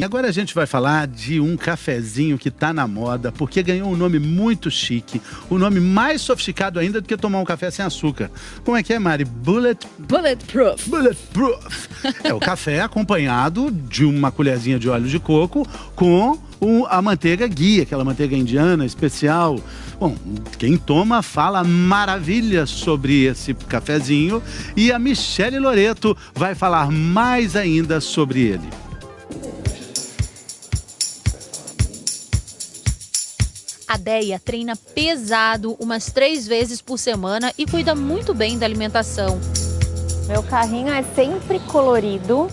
E agora a gente vai falar de um cafezinho que tá na moda, porque ganhou um nome muito chique, um nome mais sofisticado ainda do que tomar um café sem açúcar. Como é que é, Mari? Bullet... Bulletproof. Bulletproof. é o café acompanhado de uma colherzinha de óleo de coco com o, a manteiga guia, aquela manteiga indiana especial. Bom, quem toma fala maravilhas sobre esse cafezinho e a Michele Loreto vai falar mais ainda sobre ele. A Deia treina pesado umas três vezes por semana e cuida muito bem da alimentação. Meu carrinho é sempre colorido,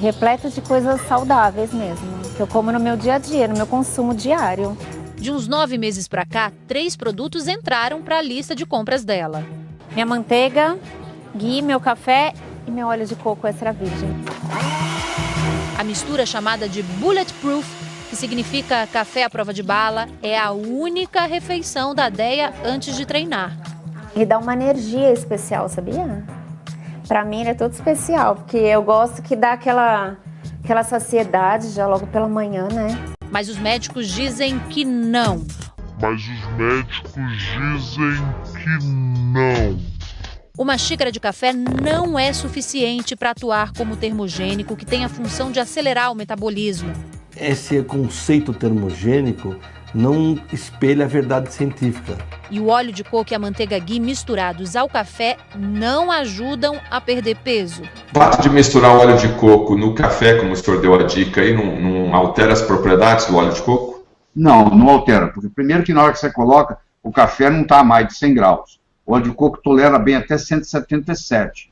repleto de coisas saudáveis mesmo, que eu como no meu dia a dia, no meu consumo diário. De uns nove meses para cá, três produtos entraram para a lista de compras dela. Minha manteiga, ghee, meu café e meu óleo de coco extra virgem. A mistura chamada de Bulletproof que significa café à prova de bala, é a única refeição da Deia antes de treinar. E dá uma energia especial, sabia? Para mim é todo especial, porque eu gosto que dá aquela, aquela saciedade já logo pela manhã, né? Mas os médicos dizem que não. Mas os médicos dizem que não. Uma xícara de café não é suficiente para atuar como termogênico que tem a função de acelerar o metabolismo esse conceito termogênico não espelha a verdade científica. E o óleo de coco e a manteiga ghee misturados ao café não ajudam a perder peso. O fato de misturar o óleo de coco no café, como o senhor deu a dica aí, não, não altera as propriedades do óleo de coco? Não, não altera. Porque primeiro que na hora que você coloca, o café não está a mais de 100 graus. O óleo de coco tolera bem até 177,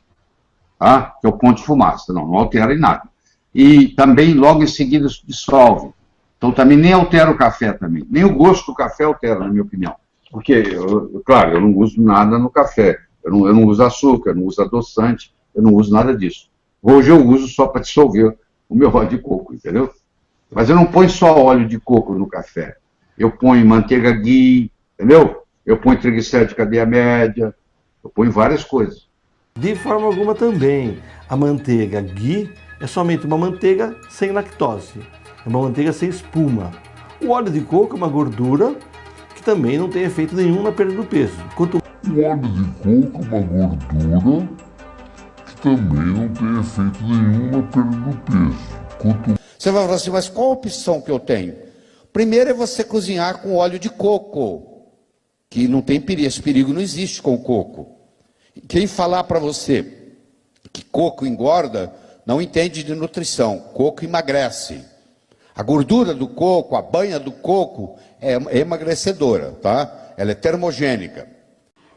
tá? que é o ponto de fumaça. Não, não altera em nada e também logo em seguida dissolve. Então também nem altera o café também. Nem o gosto do café altera, na minha opinião. Porque, eu, claro, eu não uso nada no café. Eu não, eu não uso açúcar, eu não uso adoçante, eu não uso nada disso. Hoje eu uso só para dissolver o meu óleo de coco, entendeu? Mas eu não ponho só óleo de coco no café. Eu ponho manteiga ghee, entendeu? Eu ponho triglicéridos de cadeia média, eu ponho várias coisas. De forma alguma também, a manteiga ghee é somente uma manteiga sem lactose, é uma manteiga sem espuma. O óleo de coco é uma gordura que também não tem efeito nenhum na perda do peso. Quanto... O óleo de coco é uma gordura que também não tem efeito nenhum na perda do peso. Quanto... Você vai falar assim, mas qual a opção que eu tenho? Primeiro é você cozinhar com óleo de coco, que não tem perigo, esse perigo não existe com coco. Quem falar para você que coco engorda, não entende de nutrição. Coco emagrece. A gordura do coco, a banha do coco é emagrecedora, tá? Ela é termogênica.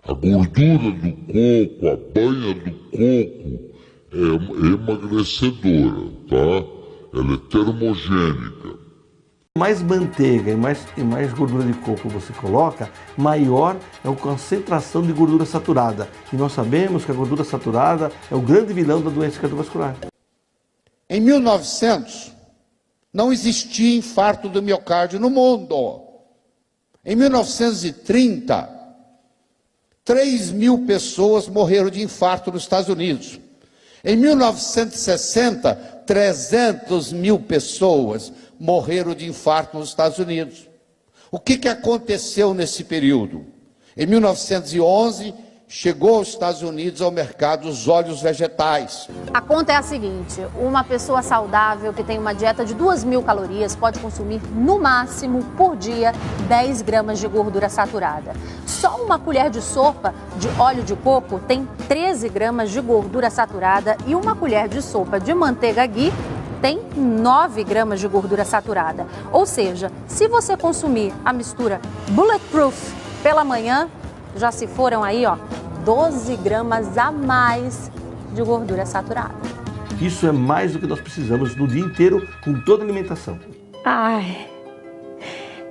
A gordura do coco, a banha do coco é emagrecedora, tá? Ela é termogênica. Mais manteiga e mais, e mais gordura de coco você coloca, maior é a concentração de gordura saturada. E nós sabemos que a gordura saturada é o grande vilão da doença cardiovascular. Em 1900, não existia infarto do miocárdio no mundo. Em 1930, 3 mil pessoas morreram de infarto nos Estados Unidos. Em 1960, 300 mil pessoas morreram de infarto nos Estados Unidos. O que, que aconteceu nesse período? Em 1911, chegou aos Estados Unidos ao mercado os óleos vegetais. A conta é a seguinte, uma pessoa saudável que tem uma dieta de 2 mil calorias pode consumir no máximo por dia 10 gramas de gordura saturada. Só uma colher de sopa de óleo de coco tem 13 gramas de gordura saturada e uma colher de sopa de manteiga ghee tem 9 gramas de gordura saturada. Ou seja, se você consumir a mistura Bulletproof pela manhã, já se foram aí, ó, 12 gramas a mais de gordura saturada. Isso é mais do que nós precisamos no dia inteiro com toda a alimentação. Ai.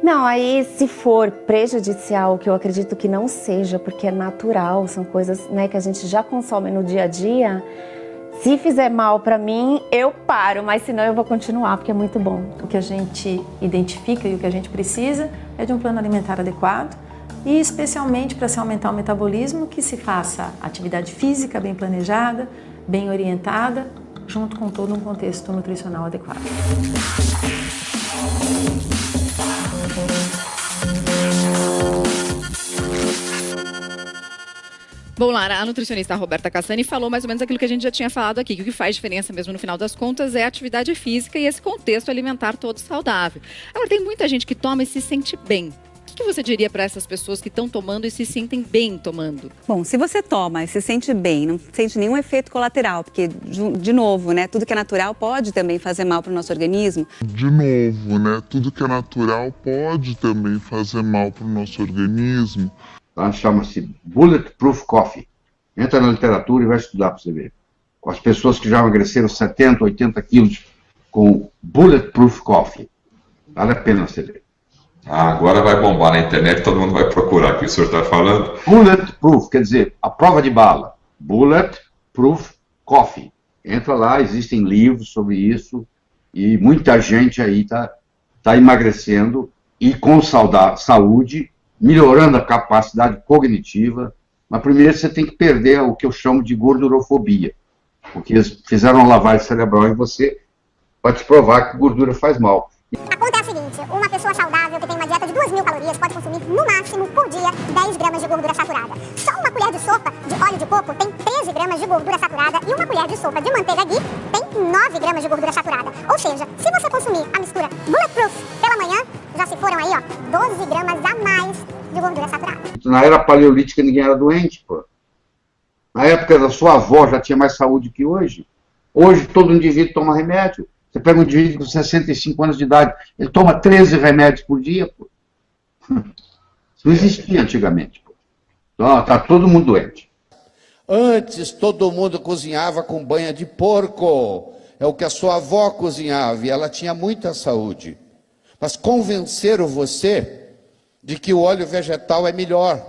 Não, aí se for prejudicial, que eu acredito que não seja, porque é natural, são coisas né, que a gente já consome no dia a dia, se fizer mal para mim, eu paro, mas senão eu vou continuar, porque é muito bom. O que a gente identifica e o que a gente precisa é de um plano alimentar adequado, e especialmente para se aumentar o metabolismo, que se faça atividade física bem planejada, bem orientada, junto com todo um contexto nutricional adequado. Bom, Lara, a nutricionista Roberta Cassani falou mais ou menos aquilo que a gente já tinha falado aqui, que o que faz diferença mesmo no final das contas é a atividade física e esse contexto alimentar todo saudável. Agora, tem muita gente que toma e se sente bem o que você diria para essas pessoas que estão tomando e se sentem bem tomando? Bom, se você toma e se sente bem, não sente nenhum efeito colateral, porque, de novo, né, tudo que é natural pode também fazer mal para o nosso organismo. De novo, né, tudo que é natural pode também fazer mal para o nosso organismo. Tá? Chama-se Bulletproof Coffee. Entra na literatura e vai estudar para você ver. Com as pessoas que já emagreceram 70, 80 quilos com Bulletproof Coffee. Vale a pena você ver. Ah, agora vai bombar na internet, todo mundo vai procurar o que o senhor está falando. Bulletproof, quer dizer, a prova de bala. Bulletproof Coffee. Entra lá, existem livros sobre isso e muita gente aí está tá emagrecendo e com saúde, melhorando a capacidade cognitiva. Mas primeiro você tem que perder o que eu chamo de gordurofobia, porque eles fizeram uma lavagem cerebral em você para te provar que gordura faz mal. A conta é a seguinte, uma pessoa saudável que tem uma dieta de 2 mil calorias pode consumir, no máximo, por dia, 10 gramas de gordura saturada. Só uma colher de sopa de óleo de coco tem 13 gramas de gordura saturada e uma colher de sopa de manteiga ghee tem 9 gramas de gordura saturada. Ou seja, se você consumir a mistura Bulletproof pela manhã, já se foram aí, ó, 12 gramas a mais de gordura saturada. Na era paleolítica ninguém era doente, pô. Na época da sua avó já tinha mais saúde que hoje. Hoje todo indivíduo toma remédio. Você pega um indivíduo com 65 anos de idade, ele toma 13 remédios por dia, pô. Não existia antigamente, pô. Então, tá todo mundo doente. Antes todo mundo cozinhava com banha de porco. É o que a sua avó cozinhava e ela tinha muita saúde. Mas convenceram você de que o óleo vegetal é melhor.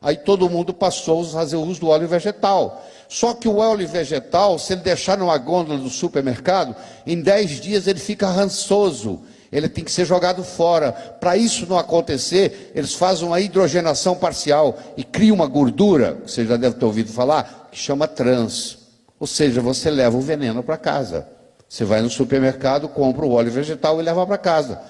Aí todo mundo passou a fazer uso do óleo vegetal. Só que o óleo vegetal, se ele deixar numa gôndola do supermercado, em 10 dias ele fica rançoso. Ele tem que ser jogado fora. Para isso não acontecer, eles fazem uma hidrogenação parcial e criam uma gordura, você já deve ter ouvido falar, que chama trans. Ou seja, você leva o veneno para casa. Você vai no supermercado, compra o óleo vegetal e leva para casa.